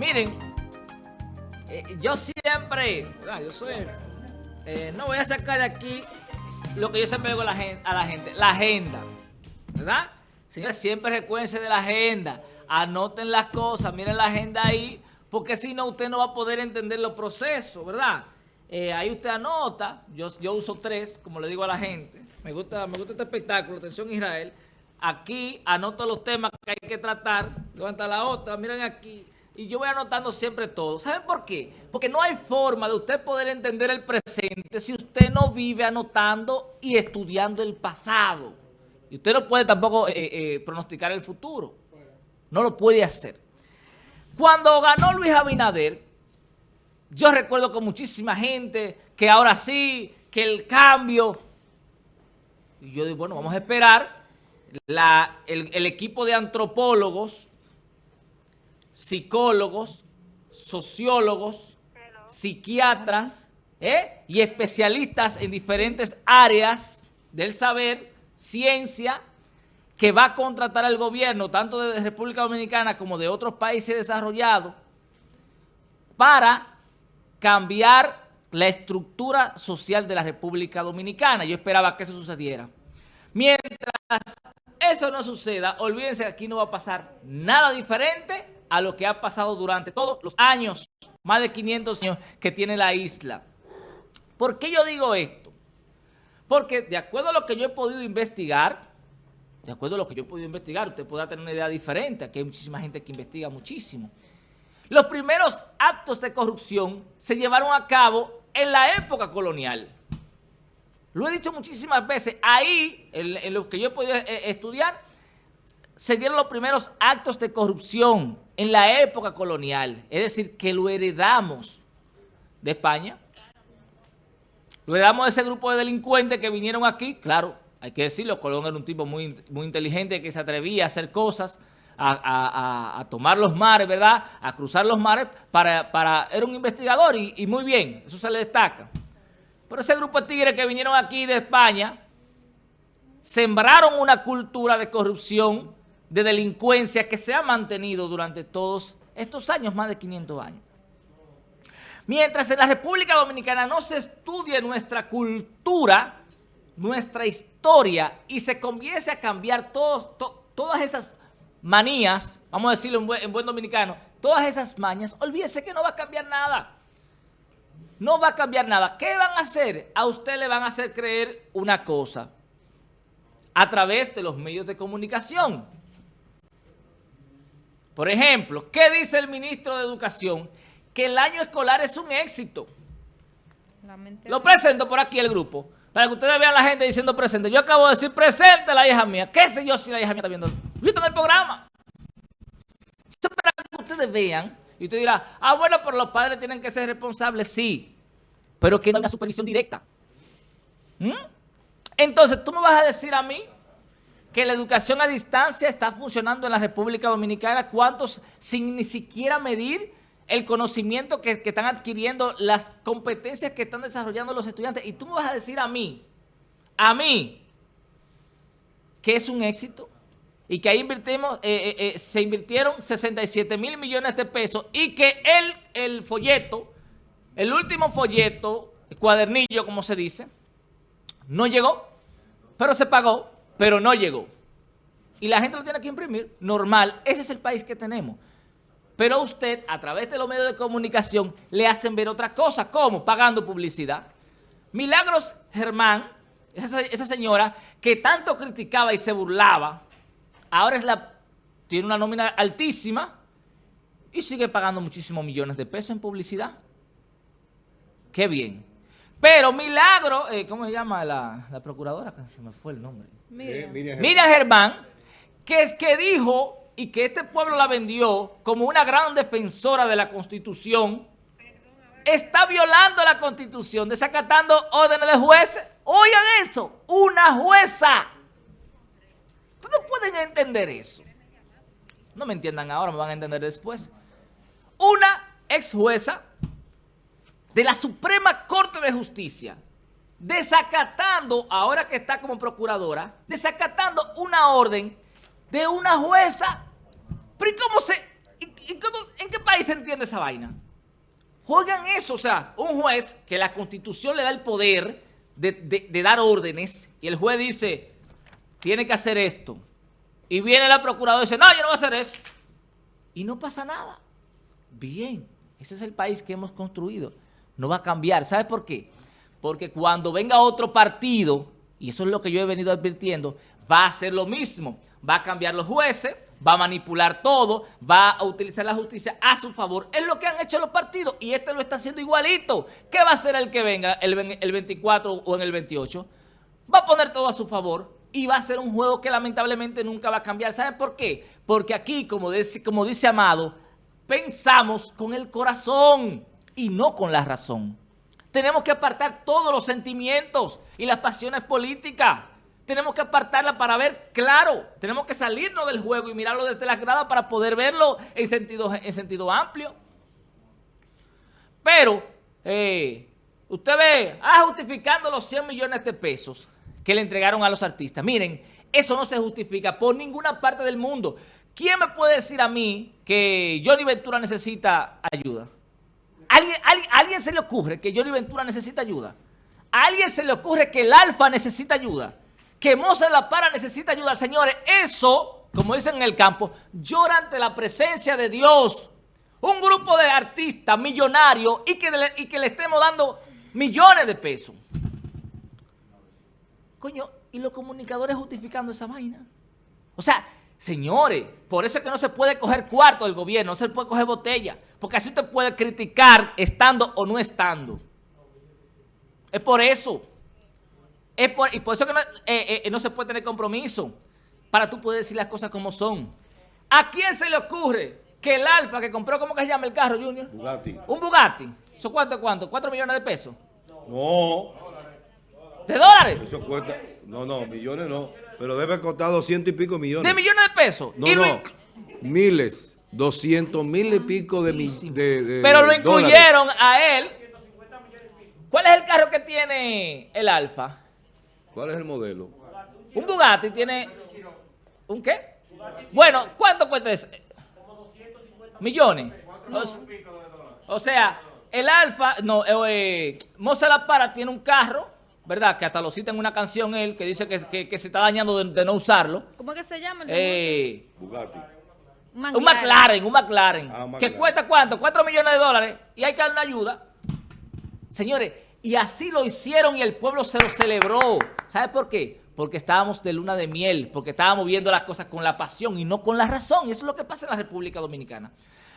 Miren, eh, yo siempre, yo soy, eh, no voy a sacar de aquí lo que yo siempre digo a la gente, a la, gente la agenda, ¿verdad? Señores, siempre recuérdense de la agenda, anoten las cosas, miren la agenda ahí, porque si no usted no va a poder entender los procesos, ¿verdad? Eh, ahí usted anota, yo, yo uso tres, como le digo a la gente, me gusta, me gusta este espectáculo, atención Israel, aquí anoto los temas que hay que tratar, levanta la otra, miren aquí, y yo voy anotando siempre todo. ¿Saben por qué? Porque no hay forma de usted poder entender el presente si usted no vive anotando y estudiando el pasado. Y usted no puede tampoco eh, eh, pronosticar el futuro. No lo puede hacer. Cuando ganó Luis Abinader, yo recuerdo con muchísima gente que ahora sí, que el cambio... Y yo digo, bueno, vamos a esperar. el equipo de antropólogos psicólogos, sociólogos, psiquiatras ¿eh? y especialistas en diferentes áreas del saber, ciencia, que va a contratar al gobierno, tanto de República Dominicana como de otros países desarrollados, para cambiar la estructura social de la República Dominicana. Yo esperaba que eso sucediera. Mientras eso no suceda, olvídense que aquí no va a pasar nada diferente a lo que ha pasado durante todos los años, más de 500 años que tiene la isla. ¿Por qué yo digo esto? Porque de acuerdo a lo que yo he podido investigar, de acuerdo a lo que yo he podido investigar, usted podrá tener una idea diferente, aquí hay muchísima gente que investiga muchísimo. Los primeros actos de corrupción se llevaron a cabo en la época colonial. Lo he dicho muchísimas veces, ahí, en, lo que yo he podido eh, estudiar, se dieron los primeros actos de corrupción en la época colonial. Es decir, que lo heredamos de España. Lo heredamos de ese grupo de delincuentes que vinieron aquí. Claro, hay que decirlo, Colón era un tipo muy, muy inteligente que se atrevía a hacer cosas, a, tomar los mares, ¿verdad? A cruzar los mares para... para era un investigador y, y muy bien, eso se le destaca. Pero ese grupo de tigres que vinieron aquí de España sembraron una cultura de corrupción de delincuencia que se ha mantenido durante todos estos años, más de 500 años. Mientras en la República Dominicana no se estudie nuestra cultura, nuestra historia, y se comience a cambiar todos, todas esas manías, vamos a decirlo en buen, en buen dominicano, todas esas mañas, olvídese que no va a cambiar nada. No va a cambiar nada. ¿Qué van a hacer? A usted le van a hacer creer una cosa a través de los medios de comunicación. Por ejemplo, ¿qué dice el ministro de Educación? Que el año escolar es un éxito. Lo presento por aquí el grupo, para que ustedes vean a la gente diciendo presente. Yo acabo de decir presente la hija mía. ¿Qué sé yo si la hija mía está viendo? Yo en el programa. Para que ustedes vean. Y usted dirá, ah, bueno, pero los padres tienen que ser responsables. Sí, pero que no haya supervisión directa. ¿Mm? Entonces, tú me vas a decir a mí que la educación a distancia está funcionando en la República Dominicana, cuántos sin ni siquiera medir el conocimiento que, están adquiriendo, las competencias que están desarrollando los estudiantes. Y tú me vas a decir a mí, a mí, que es un éxito y que ahí eh, eh, eh, se invirtieron 67 mil millones de pesos y que el, el folleto, el último folleto, el cuadernillo como se dice, no llegó, pero se pagó pero no llegó. Y la gente lo tiene que imprimir, normal, ese es el país que tenemos. Pero usted, a través de los medios de comunicación, le hacen ver otra cosa. ¿Cómo? Pagando publicidad. Milagros Germán, esa, señora que tanto criticaba y se burlaba, ahora es la, tiene una nómina altísima y sigue pagando muchísimos millones de pesos en publicidad. Qué bien. Pero Milagro, eh, ¿cómo se llama la, la procuradora? Se me fue el nombre. Mira, Germán, que es que dijo y que este pueblo la vendió como una gran defensora de la Constitución, está violando la Constitución, desacatando órdenes de jueces. Oigan eso, una jueza. Ustedes no pueden entender eso. No me entiendan ahora, me van a entender después. Una ex jueza de la Suprema Corte de Justicia desacatando, ahora que está como procuradora, desacatando una orden de una jueza. Pero ¿y cómo se, ¿En qué país se entiende esa vaina? Juegan eso, o sea, un juez que la constitución le da el poder de, dar órdenes y el juez dice, tiene que hacer esto. Y viene la procuradora y dice, no, yo no voy a hacer eso. Y no pasa nada. Bien, ese es el país que hemos construido. No va a cambiar. ¿Sabe por qué? Porque cuando venga otro partido, y eso es lo que yo he venido advirtiendo, va a hacer lo mismo. Va a cambiar los jueces, va a manipular todo, va a utilizar la justicia a su favor. Es lo que han hecho los partidos y este lo está haciendo igualito. ¿Qué va a hacer el que venga el, 24 o en el 28? Va a poner todo a su favor y va a ser un juego que lamentablemente nunca va a cambiar. ¿Saben por qué? Porque aquí, como dice, como dice Amado, pensamos con el corazón y no con la razón. Tenemos que apartar todos los sentimientos y las pasiones políticas tenemos que apartarla para ver claro. Tenemos que salirnos del juego y mirarlo desde la grada para poder verlo en sentido, en sentido amplio. Pero, eh, usted ve, ah, justificando los 100 millones de pesos que le entregaron a los artistas. Miren, eso no se justifica por ninguna parte del mundo. ¿Quién me puede decir a mí que Johnny Ventura necesita ayuda? ¿Alguien, alguien, ¿Alguien se le ocurre que Johnny Ventura necesita ayuda? ¿A alguien se le ocurre que el Alfa necesita ayuda? que Mozart La Para necesita ayuda. Señores, eso, como dicen en el campo, llora ante la presencia de Dios. Un grupo de artistas millonarios y que, le, y que le estemos dando millones de pesos. Coño, y los comunicadores justificando esa vaina. O sea, señores, por eso es que no se puede coger cuarto del gobierno, no se puede coger botella, porque así usted puede criticar estando o no estando. Es por eso y por eso que eh, eh, no, se puede tener compromiso para tú poder decir las cosas como son. ¿A quién se le ocurre que el Alfa que compró, ¿cómo que se llama el carro, Junior? Bugatti. Un Bugatti. ¿Eso cuánto, cuánto? ¿Cuatro millones de pesos? No. ¿De dólares? Eso cuesta, no, no, millones no. Pero debe costar doscientos y pico millones. ¿De millones de pesos? No, no, miles, doscientos mil y pico de, de, Pero lo incluyeron a él. ¿Cuál es el carro que tiene el Alfa? ¿Cuál es el modelo? Un Bugatti tiene... ¿Un qué? Bueno, ¿cuánto cuesta ese? Millones. O, sea, el Alfa, no, eh, La Para tiene un carro, ¿verdad? Que hasta lo cita en una canción él, que dice que, se está dañando de, no usarlo. ¿Cómo que se llama? Eh, Bugatti. Un McLaren, un McLaren, ah, Que cuesta cuánto? Cuatro millones de dólares y hay que darle una ayuda. Señores, y así lo hicieron y el pueblo se lo celebró. ¿Sabe por qué? Porque estábamos de luna de miel, porque estábamos viendo las cosas con la pasión y no con la razón. Y eso es lo que pasa en la República Dominicana.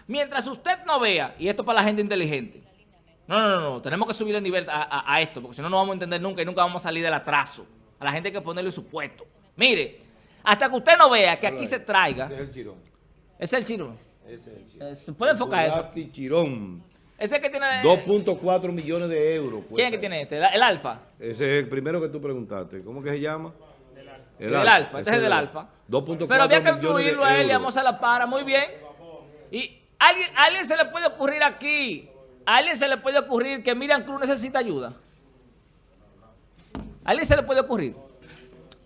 Mientras usted no vea, y esto para la gente inteligente, no, no, no, no tenemos que subir el nivel a, esto, porque si no, no vamos a entender nunca y nunca vamos a salir del atraso. A la gente hay que ponerle su puesto. Mire, hasta que usted no vea que aquí se traiga... Ese es el chirón. Ese es el chirón. Ese es el chirón. Eh, ¿Se puede enfocar eso? chirón. Ese que tiene... 2.4 millones de euros. ¿Quién es que tiene este? ¿El Alfa? Ese es el primero que tú preguntaste. ¿Cómo que se llama? El, el Alfa. Este es el del Alfa. 2.4 Pero había que incluirlo a él y vamos a la para. Muy bien. Y alguien, alguien se le puede ocurrir aquí, a alguien se le puede ocurrir que Miriam Cruz necesita ayuda. A alguien se le puede ocurrir.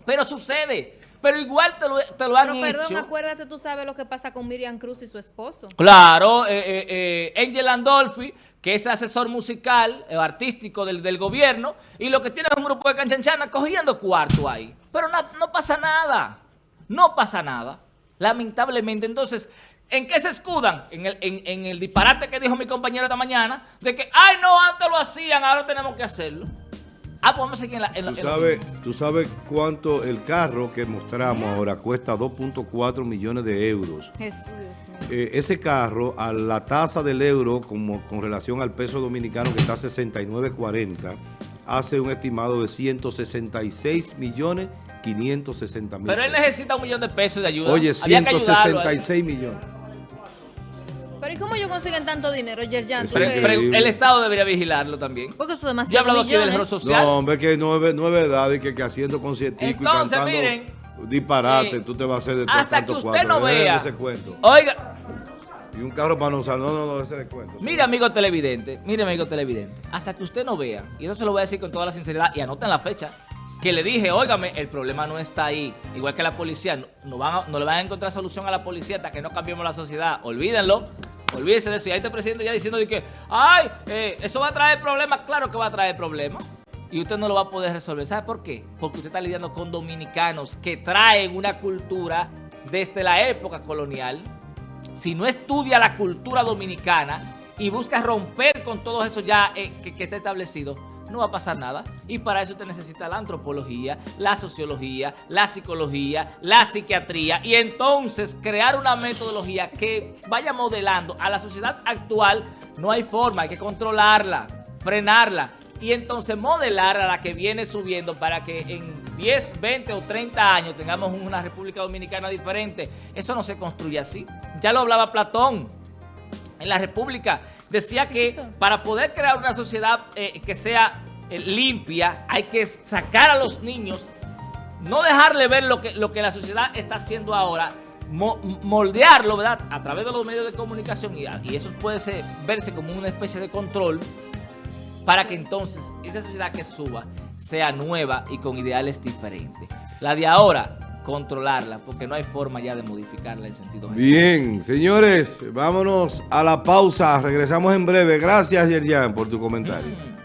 Pero sucede. Pero igual te lo, te lo han Pero perdón, acuérdate, tú sabes lo que pasa con Miriam Cruz y su esposo. Claro, eh, eh, eh Angel Andolfi, que es asesor musical, artístico del, del, gobierno, y lo que tiene es un grupo de canchanchana cogiendo cuarto ahí. Pero no, no pasa nada, no pasa nada, lamentablemente. Entonces, ¿En qué se escudan? En el, en, en el, disparate que dijo mi compañero esta mañana, de que, ay, no, antes lo hacían, ahora tenemos que hacerlo. Ah, pues vamos a seguir en la... En ¿Tú, sabes, ¿Tú sabes cuánto el carro que mostramos ahora cuesta 2.4 millones de euros? Eh, ese carro, a la tasa del euro como con relación al peso dominicano que está a 69.40, hace un estimado de 166 millones 560 mil. Pero él necesita un millón de pesos de ayuda. Oye, 166 millones. Pero ¿y cómo ellos consiguen tanto dinero, Yerjan? el Estado debería vigilarlo también. Porque eso es demasiado Yo he hablado aquí del error social. No, hombre, que no es, no es verdad y que, que haciendo conciertico y cantando miren, disparate, eh, tú te vas a hacer de Hasta que usted no vea. Ese cuento. Oiga. Y un carro para no usar. No, no, no, ese descuento. Mire, amigo televidente. Mire, amigo televidente. Hasta que usted no vea. Y eso se lo voy a decir con toda la sinceridad. Y anoten la fecha. Que le dije, óigame, el problema no está ahí. Igual que la policía, no, no le van a encontrar solución a la policía hasta que no cambiemos la sociedad. Olvídenlo. Olvídense de eso. Y ahí está el presidente ya diciendo de que, ay, eh, eso va a traer problemas. Claro que va a traer problemas. Y usted no lo va a poder resolver. ¿Sabe por qué? Porque usted está lidiando con dominicanos que traen una cultura desde la época colonial. Si no estudia la cultura dominicana y busca romper con todo eso ya eh, que está establecido, no va a pasar nada. Y para eso usted necesita la antropología, la sociología, la psicología, la psiquiatría y entonces crear una metodología que vaya modelando a la sociedad actual. No hay forma, hay que controlarla, frenarla y entonces modelar a la que viene subiendo para que en 10, 20 o 30 años tengamos una República Dominicana diferente. Eso no se construye así. Ya lo hablaba Platón en la República decía que para poder crear una sociedad eh, que sea eh, limpia, hay que sacar a los niños, no dejarle ver lo que, lo que la sociedad está haciendo ahora, moldearlo, ¿verdad? A través de los medios de comunicación y, y eso puede ser, verse como una especie de control para que entonces esa sociedad que suba sea nueva y con ideales diferentes. La de ahora controlarla, porque no hay forma ya de modificarla en sentido general. Bien, señores, vámonos a la pausa. Regresamos en breve. Gracias, Yerjan, por tu comentario. Mm.